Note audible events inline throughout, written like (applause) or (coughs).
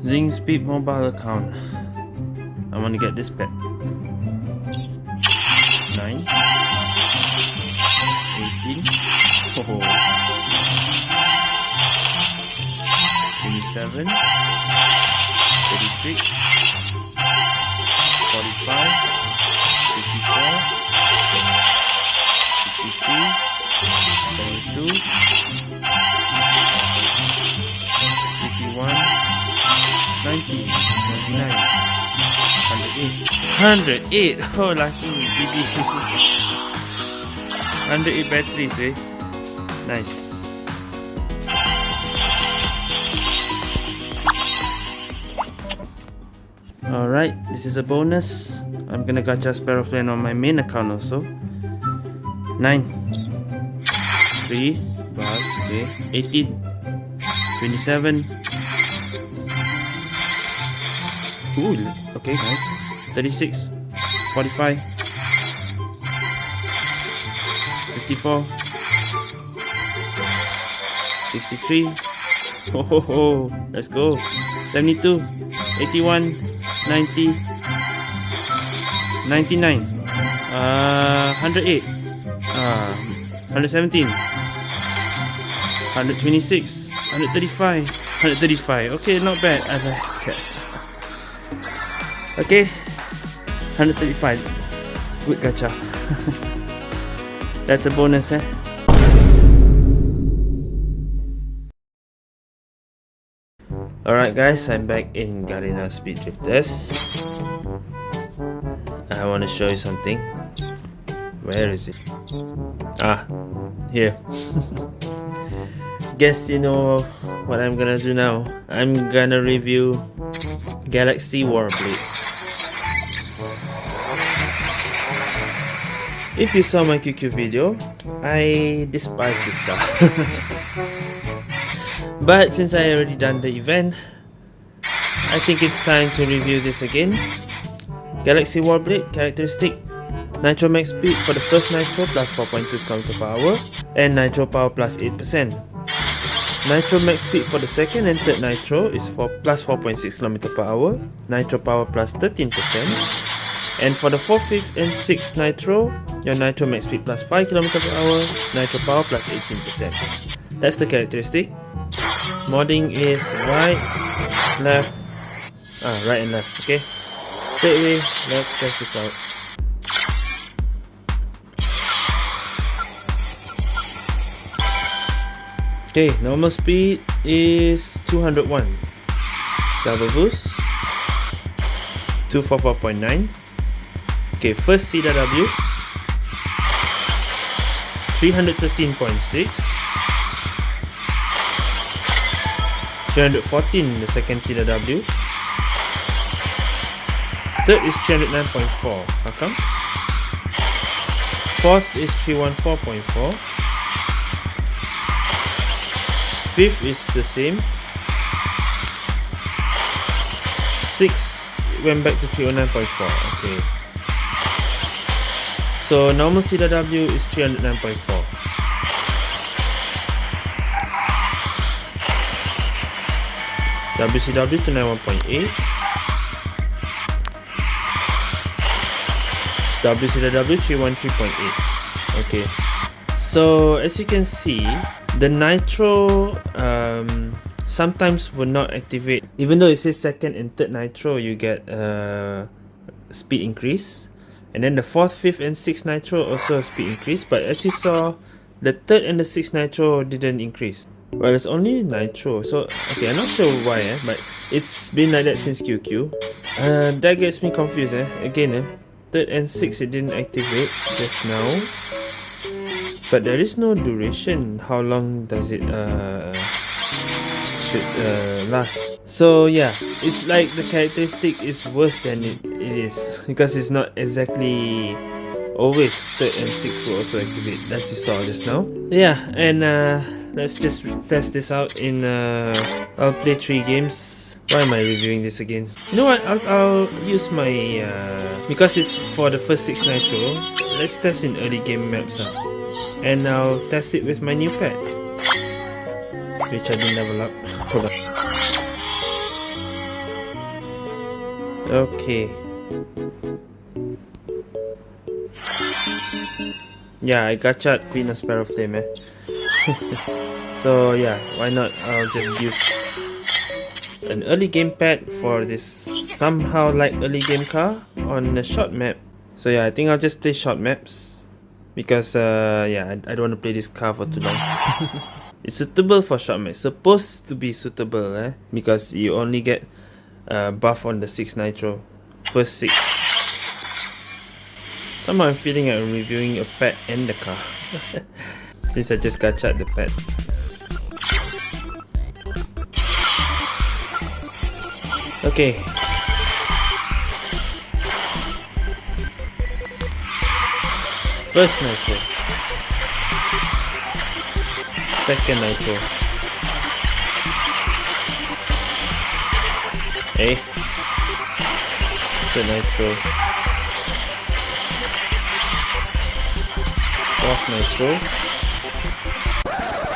Zing Speed mobile account. I want to get this pet. 9 18 oh. 27 36 45 63 72 51 90 99 108 108 (laughs) oh lucky BB 108 (laughs) batteries eh? Nice. Alright, this is a bonus. I'm gonna gacha Sparrow Flame on my main account also. 9 3 plus okay. 18 27 Ooh, okay, nice. 36, 45, 54, 63. (laughs) Ho ho ho, let's go. 72, 81, 90, 99, uh, 108, uh, 117, 126, 135, 135. Okay, not bad. Like. Okay, 135. Good gacha. (laughs) That's a bonus, eh? Alright guys, I'm back in Garena Speed Drifters. I want to show you something. Where is it? Ah, here. (laughs) Guess you know what I'm gonna do now. I'm gonna review Galaxy Warblade. If you saw my QQ video, I despise this car. (laughs) but since I already done the event, I think it's time to review this again. Galaxy Warblade characteristic Nitro max speed for the first Nitro plus 4.2 km per hour and Nitro power plus 8%. Nitro max speed for the second and third Nitro is for plus 4.6 km per hour, Nitro power plus 13%, and for the 4th, 5th and 6th Nitro, your Nitro max speed plus 5 km per hour, Nitro power plus 18%. That's the characteristic. Modding is right, left, ah, right and left, okay? Straight away, let's test this out. Okay, normal speed is 201. Double boost 244.9. Okay, first CW 313.6. 314 the second CW. Third is 309.4. How come? Fourth is 314.4. Fifth is the same. six went back to 309.4. Okay. So normal CW is 309.4. WCW to 91.8. WCW 313.8. Okay. So as you can see, the nitro um, sometimes will not activate. Even though it says second and third nitro you get a speed increase. And then the fourth fifth and sixth nitro also speed increase. But as you saw the third and the sixth nitro didn't increase. Well it's only nitro. So okay i'm not sure why eh, but it's been like that since qq uh, that gets me confused eh? again eh? third and sixth it didn't activate just now but there is no duration. How long does it uh, should uh, last? So yeah. It's like the characteristic is worse than it, it is. (laughs) Because it's not exactly always third and sixth will also activate. As you saw just now. Yeah and uh, let's just test this out in uh, I'll play three games. Why am I reviewing this again? You know what? I'll, I'll use my... Uh, because it's for the first 6 Nitro, let's test in early game maps. Uh, and I'll test it with my new pet. Which I didn't level up. (laughs) Hold on. Okay. Yeah, I gacha Queen of Sparrow Flame eh. (laughs) so yeah, why not? I'll just use an early game pad for this somehow like early game car on a short map. So yeah, I think I'll just play short maps because uh, yeah, I, I don't want to play this car for too long. (laughs) it's suitable for short maps. Supposed to be suitable eh? because you only get uh, buff on the 6 nitro. First 6. Somehow I'm feeling like I'm reviewing a pet and the car. (laughs) Since I just got gacha the pet. Okay. First nitro. Second nitro. Hey. Third nitro. Fourth nitro.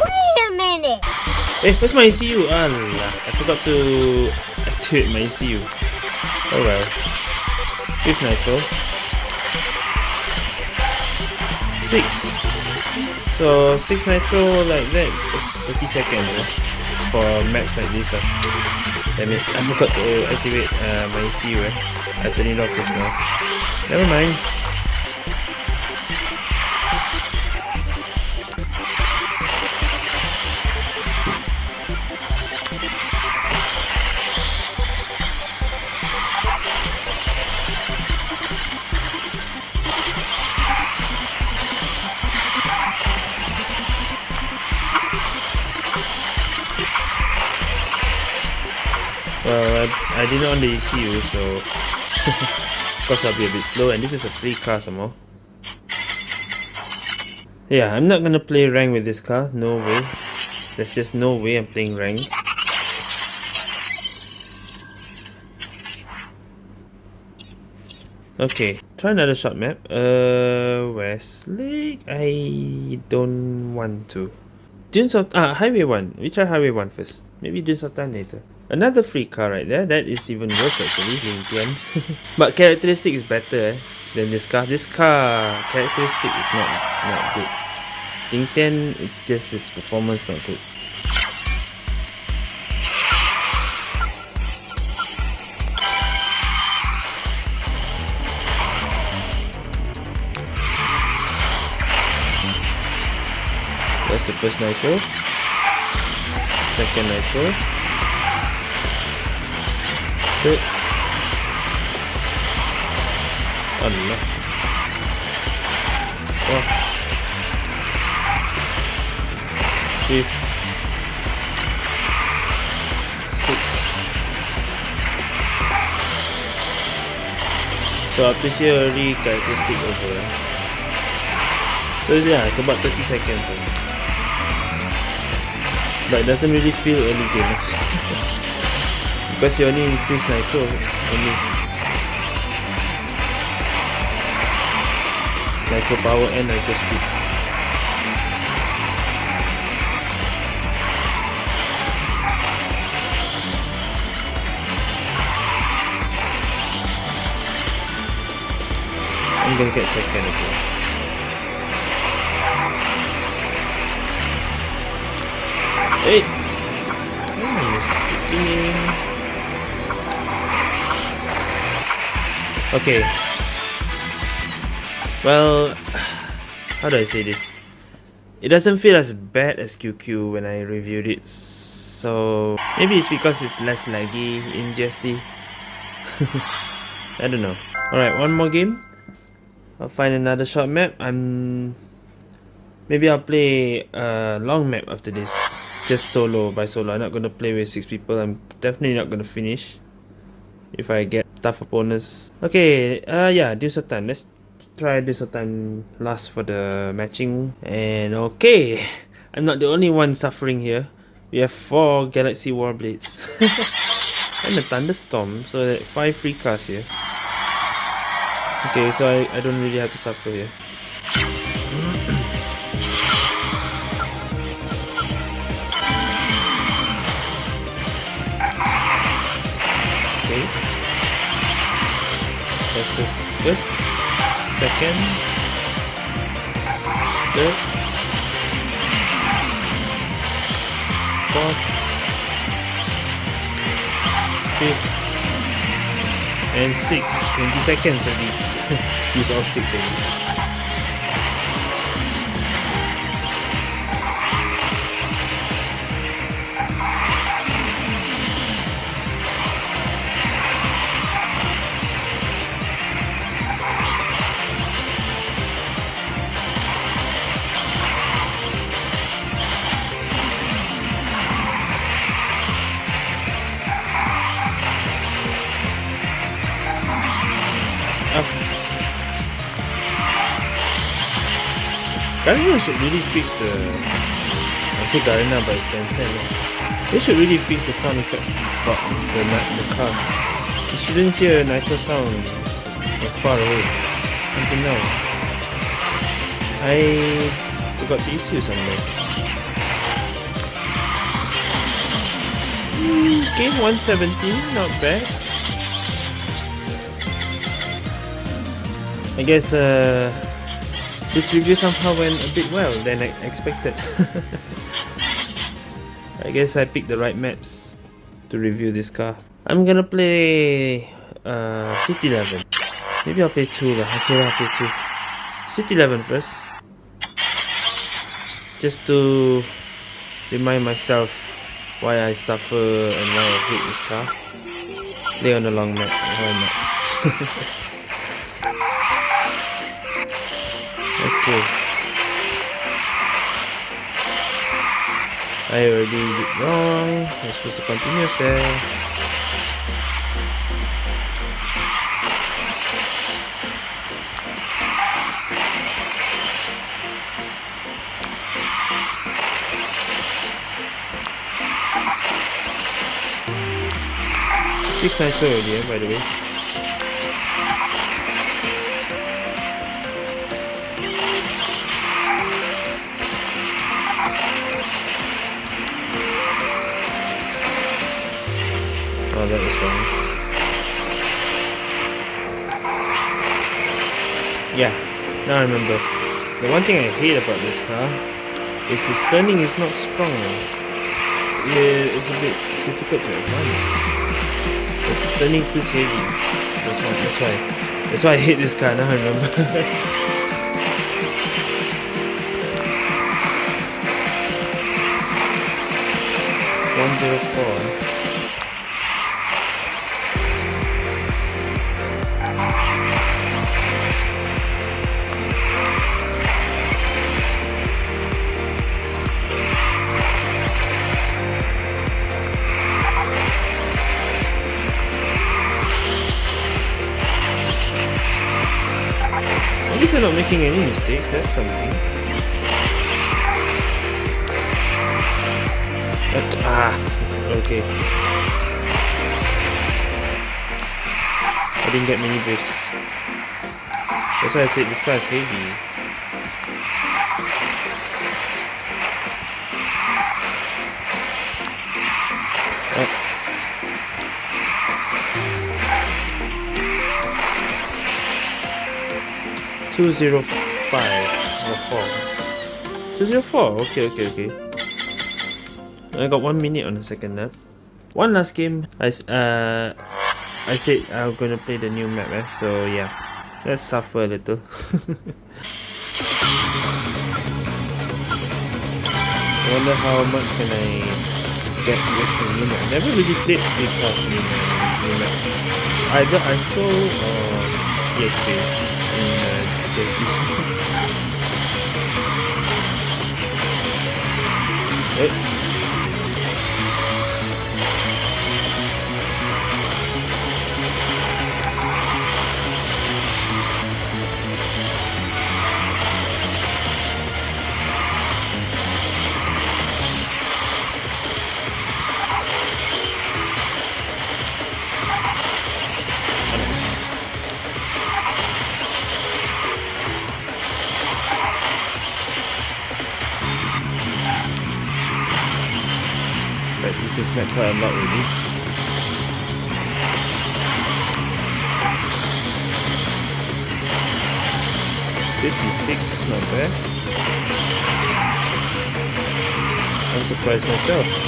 Wait a minute! Eh, where's my ECU? Allah, I forgot to activate my ECU. Oh well. Fifth nitro. Six. So six nitro like that is 30 seconds eh? for maps like this. Uh. Damn it, I forgot to activate uh, my ECU. Eh? I turned it off just now. Never mind. I, didn't on the ECU, so (laughs) of course I'll be a bit slow, and this is a free car some more. Yeah, I'm not gonna play rank with this car, no way. There's just no way I'm playing rank. Okay, try another short map. Uh, Westlake? I don't want to. Dunes of... Ah, Highway 1. We try Highway 1 first. Maybe Dunes of Time later. Another free car right there. That is even worse actually, Ling (laughs) but characteristic is better eh, than this car. This car characteristic is not not good. Tian, it's just his performance not good. That's the first nitro. Second nitro. Sit. Allah. Oh. Fifth. Six. So after here already characteristic over. So yeah, it's about 30 seconds. But it doesn't really feel early game. Because you only increase nitro only. Nitro power and nitro speed. I'm gonna get second again. Hey! Oh, Okay. Well, how do I say this? It doesn't feel as bad as QQ when I reviewed it. So maybe it's because it's less laggy in GST. (laughs) I don't know. Alright, one more game. I'll find another short map. I'm maybe I'll play a long map after this. Just solo by solo. I'm not gonna play with six people. I'm definitely not gonna finish if I get tough opponents. Okay, uh, yeah, Time. Let's try Time last for the matching. And okay, (laughs) I'm not the only one suffering here. We have four Galaxy Warblades. (laughs) and a thunderstorm, so five free cars here. Okay, so I, I don't really have to suffer here. okay. That's this first, second, third, fourth, fifth, and sixth. 20 seconds already. (laughs) Use all six already. Garena should really fix the... I say Garena but it's Tencent. They should really fix the sound effect about the, the cars. You shouldn't hear a Nitro sound far away. Until now. I forgot the issue somewhere. Okay, 117, not bad. I guess uh, this review somehow went a bit well than I expected. (laughs) I guess I picked the right maps to review this car. I'm gonna play uh, City 11. Maybe I'll play 2 lah. Okay, I'll play 2. City 11 first. Just to remind myself why I suffer and why I hate this car. Play on the long map, why (laughs) not? Okay. I already did wrong. I'm supposed to continue there. Six nitro already, eh, by the way. Oh, that was wrong. Yeah, now I remember. The one thing I hate about this car is the turning is not strong. Yeah, it's a bit difficult to advance. The turning feels heavy. That's why. That's why. That's why I hate this car. Now I remember. (laughs) 104 At least I'm not making any mistakes, that's something. But, ah, okay. I didn't get many boosts. That's why I said this car is heavy. 205 or 4 204 okay okay okay. I got one minute on the second lap. One last game. I, uh, I said I'm gonna play the new map eh? so yeah. Let's suffer a little. (laughs) I wonder how much can I get with the new map. Never really played class new map. Either I saw or EXA in uh, antes. ¿Eh? Quite a lot already. Fifty-six, not bad. I'm surprised myself.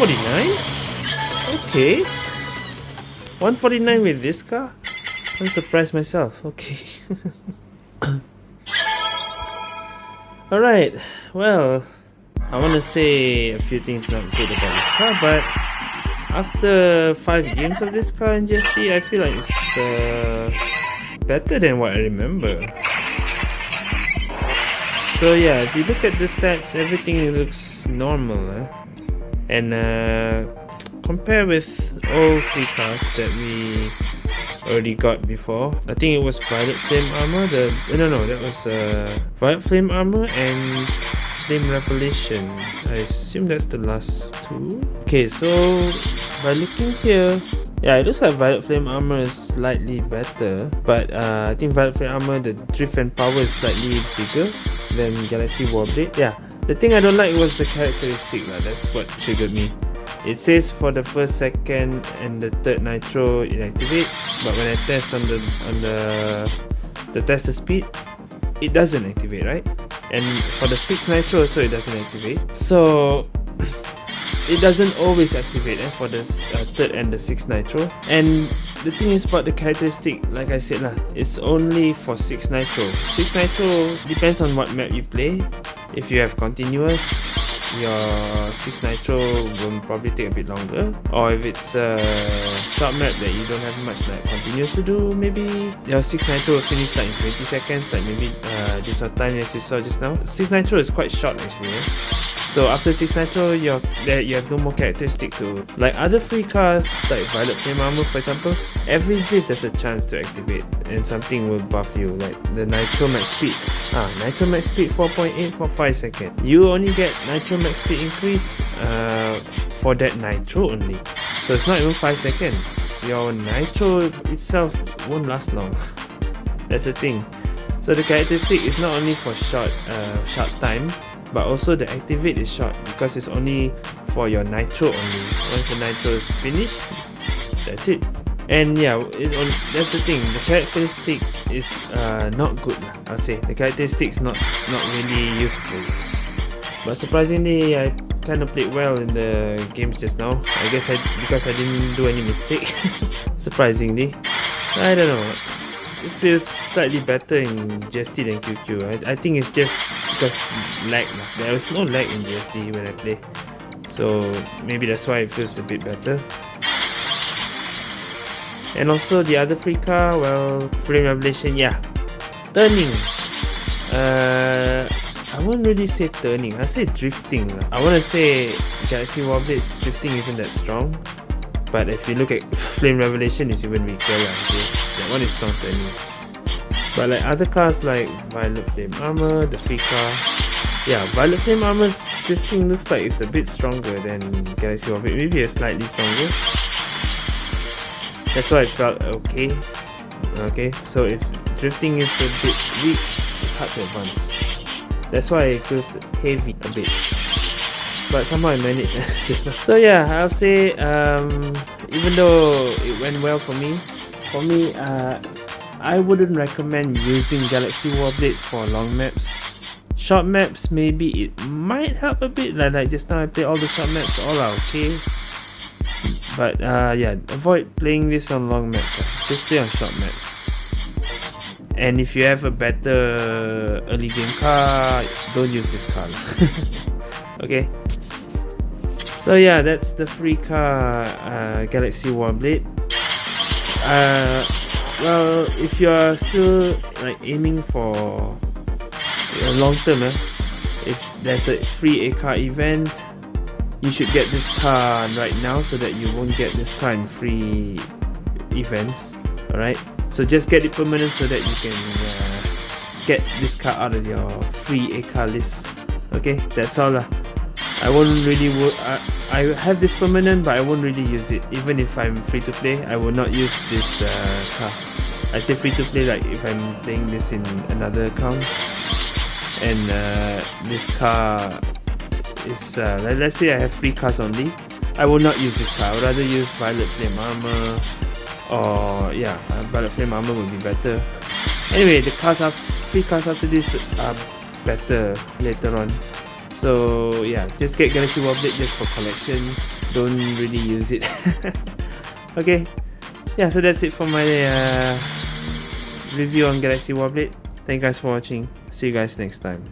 149? Okay. 149 with this car? I'm surprised myself. Okay. (coughs) Alright, well, I want to say a few things not good about this car, but after 5 games of this car in GST, I feel like it's uh, better than what I remember. So yeah, if you look at the stats, everything looks normal. Eh? And uh, compare with all three cars that we already got before. I think it was Violet Flame Armor the no no that was uh, Violet Flame Armor and Flame Revelation. I assume that's the last two. Okay so by looking here yeah, it looks like Violet Flame Armor is slightly better, but uh, I think Violet Flame Armor, the drift and power is slightly bigger than Galaxy Warblade. Yeah, the thing I don't like was the characteristic, lah. that's what triggered me. It says for the first, second, and the third nitro it activates, but when I test on the on the the tester speed, it doesn't activate, right? And for the sixth nitro also it doesn't activate. So (coughs) it doesn't always activate eh, for the uh, third and the sixth nitro and the thing is about the characteristic like I said lah it's only for 6 nitro 6 nitro depends on what map you play if you have continuous your 6 nitro will probably take a bit longer or if it's a short map that you don't have much like continuous to do maybe your 6 nitro will finish like in 20 seconds like maybe uh, this time as you saw just now 6 nitro is quite short actually eh? So after 6 Nitro, you're, you have no more characteristic to... Like other free cars, like Violet Flame Armor for example, every drift there's a chance to activate and something will buff you, like the Nitro Max Speed. Ah, Nitro Max Speed 4.8 for 5 seconds. You only get Nitro Max Speed increase uh, for that Nitro only. So it's not even 5 seconds. Your Nitro itself won't last long. (laughs) That's the thing. So the characteristic is not only for short, uh, short time, but also the activate is short because it's only for your nitro only. Once the nitro is finished that's it. And yeah it's that's the thing. The characteristic is uh, not good I'll say. The characteristic is not not really useful. But surprisingly I kind of played well in the games just now. I guess I because I didn't do any mistake (laughs) surprisingly. I don't know. It feels slightly better in GST than QQ I, I think it's just because lag there was no lag in GST when I play. So maybe that's why it feels a bit better. And also the other free car well Flame Revelation yeah. Turning. Uh I won't really say turning. I say drifting I want to say Galaxy Warblade's drifting isn't that strong. But if you look at (laughs) flame revelation it's even weaker okay? that one is strong turning but like other cars like Violet Flame Armor, the car, yeah, Violet Flame Armor's drifting looks like it's a bit stronger than Galaxy Warblade, maybe a slightly stronger. That's why I felt okay. Okay, so if drifting is a bit weak, it's hard to advance. That's why it feels heavy a bit. But somehow I managed (laughs) just now. So yeah, I'll say um, even though it went well for me, for me, uh, I wouldn't recommend using Galaxy Warblade for long maps. Short maps, maybe it might help a bit, like, like just now I played all the short maps, all are okay. But uh, yeah, avoid playing this on long maps, uh. just play on short maps. And if you have a better early game car, don't use this car. (laughs) okay. So yeah, that's the free car uh, Galaxy Warblade. Uh, well, if you are still like aiming for a long term, eh, if there's a free A car event, you should get this car right now so that you won't get this car in free events. Alright, so just get it permanent so that you can uh, get this car out of your free A car list. Okay, that's all lah. I won't really wo- I, I have this permanent but I won't really use it. Even if I'm free to play I will not use this uh, car I say free to play like if I'm playing this in another account. And uh, this car is uh, let, let's say I have free cars only. I will not use this car I would rather use Violet Flame Armor or yeah uh, Violet Flame Armor would be better. Anyway the cars are free cars after this are better later on so yeah just get Galaxy Warblade just for collection. Don't really use it. (laughs) Okay. Yeah so that's it for my uh, review on Galaxy Warblade thank you guys for watching. See you guys next time